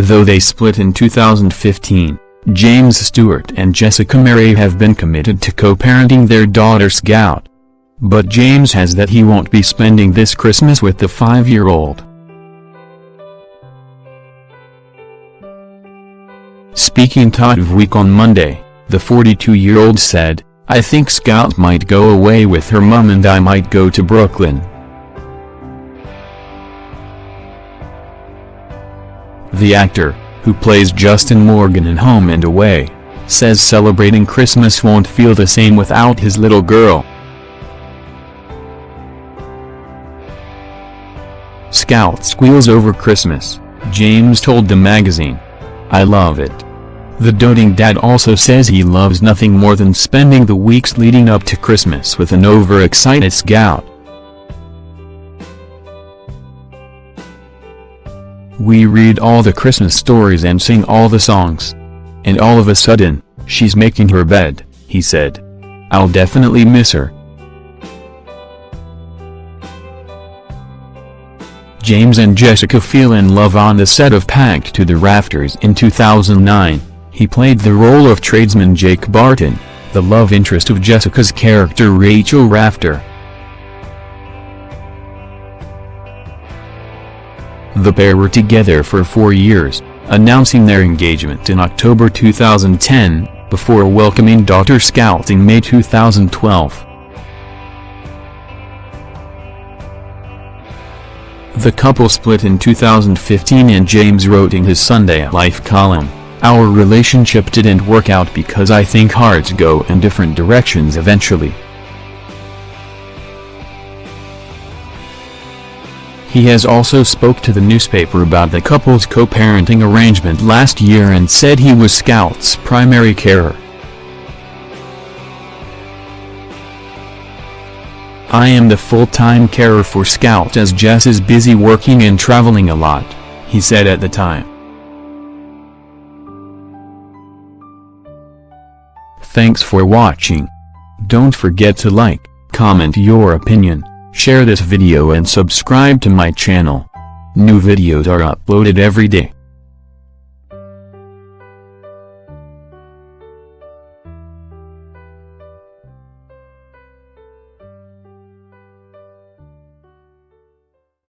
Though they split in 2015, James Stewart and Jessica Marais have been committed to co-parenting their daughter Scout. But James has that he won't be spending this Christmas with the five-year-old. Speaking to of Week on Monday, the 42-year-old said, I think Scout might go away with her mum and I might go to Brooklyn. The actor, who plays Justin Morgan in Home and Away, says celebrating Christmas won't feel the same without his little girl. Scout squeals over Christmas, James told the magazine. I love it. The doting dad also says he loves nothing more than spending the weeks leading up to Christmas with an overexcited Scout. We read all the Christmas stories and sing all the songs. And all of a sudden, she's making her bed, he said. I'll definitely miss her. James and Jessica feel in love on the set of Packed to the Rafters in 2009. He played the role of tradesman Jake Barton, the love interest of Jessica's character Rachel Rafter. The pair were together for four years, announcing their engagement in October 2010, before welcoming daughter Scout in May 2012. The couple split in 2015 and James wrote in his Sunday Life column, Our relationship didn't work out because I think hearts go in different directions eventually. He has also spoke to the newspaper about the couple's co-parenting arrangement last year and said he was Scout's primary carer. I am the full-time carer for Scout as Jess is busy working and traveling a lot, he said at the time. Thanks for watching. Don't forget to like, comment your opinion. Share this video and subscribe to my channel. New videos are uploaded every day.